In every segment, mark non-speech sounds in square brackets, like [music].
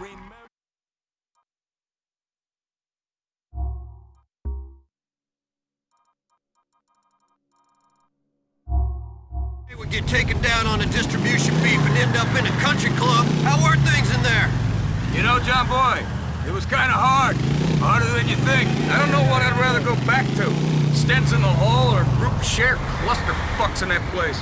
remember. They would get taken down on a distribution beef and end up in a country club. How are things in there? You know, John Boy, it was kind of hard. Harder than you think. I don't know what I'd rather go back to. Stents in the hall or group share clusterfucks in that place.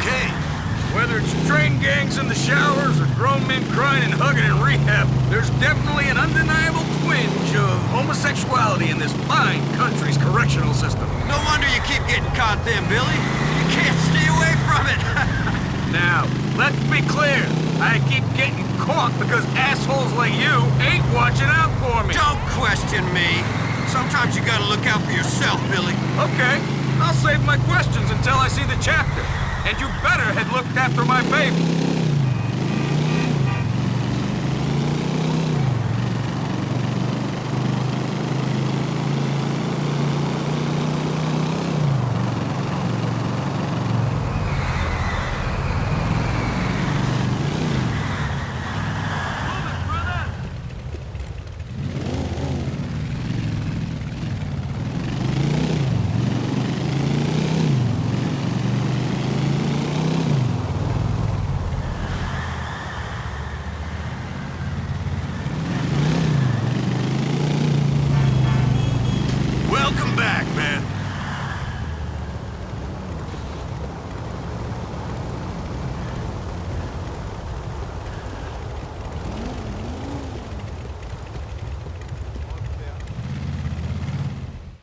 Okay. Whether it's train gangs in the showers or grown men crying and hugging in rehab, there's definitely an undeniable twinge of homosexuality in this fine country's correctional system. No wonder you keep getting caught then, Billy. You can't stay away from it. [laughs] Now, let's be clear. I keep getting caught because assholes like you ain't watching out for me. Don't question me. Sometimes you gotta look out for yourself, Billy. Okay, I'll save my questions until I see the chapter. And you better after my baby.